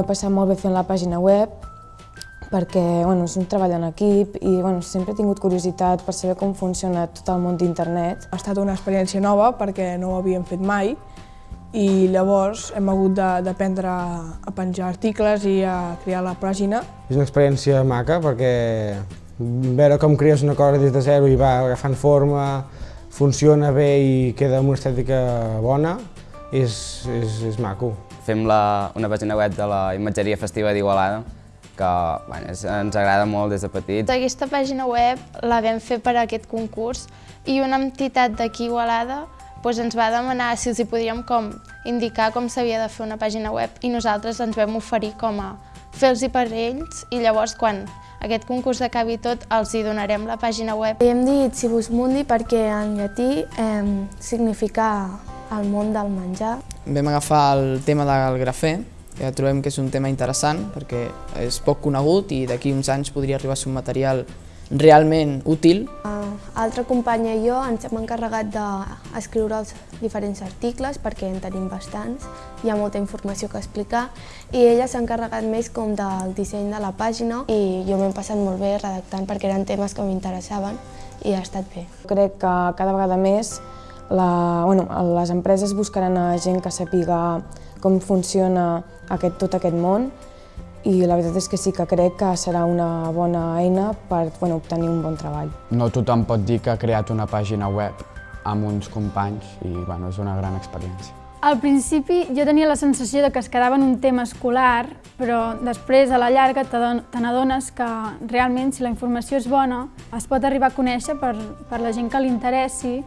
he passat molt bé fent la pàgina web, perquè bueno, és un treball en equip i bueno, sempre he tingut curiositat per saber com funciona tot el món d'internet. Ha estat una experiència nova perquè no ho havíem fet mai i llavors hem hagut d'aprendre a penjar articles i a crear la pàgina. És una experiència maca perquè veure com crees una cosa des de zero i va agafant forma, funciona bé i queda amb una estètica bona, és, és, és maco. Fem la, una pàgina web de la imatgeria festiva d'Igualada que bueno, és, ens agrada molt des de petits. Aquesta pàgina web la vam fer per a aquest concurs i una entitat d'aquí Igualada doncs ens va demanar si els hi podíem com indicar com s'havia de fer una pàgina web i nosaltres ens vam oferir com a fer-los per ells i llavors quan aquest concurs acabi tot els hi donarem la pàgina web. I hem dit Cibus Mundi perquè en llatí eh, significa el món del menjar. Vam agafar el tema del grafè que trobem que és un tema interessant perquè és poc conegut i d'aquí uns anys podria arribar a ser un material realment útil. Altra companya i jo ens hem encarregat d'escriure els diferents articles perquè en tenim bastants, hi ha molta informació que explicar i ella s'ha encarregat més com del disseny de la pàgina i jo m'he passat molt bé redactant perquè eren temes que m'interessaven i ha estat bé. Crec que cada vegada més la, bueno, les empreses buscaran a gent que sàpiga com funciona aquest, tot aquest món i la veritat és que sí que crec que serà una bona eina per bueno, obtenir un bon treball. No tothom pot dir que ha creat una pàgina web amb uns companys i bueno, és una gran experiència. Al principi jo tenia la sensació de que es quedava en un tema escolar, però després a la llarga te n'adones que realment si la informació és bona es pot arribar a conèixer per, per la gent que li interessi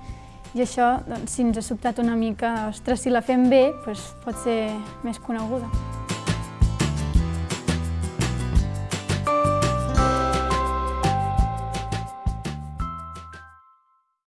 i això, doncs, si ens ha sobtat una mica, ostres, si la fem bé, doncs pot ser més coneguda.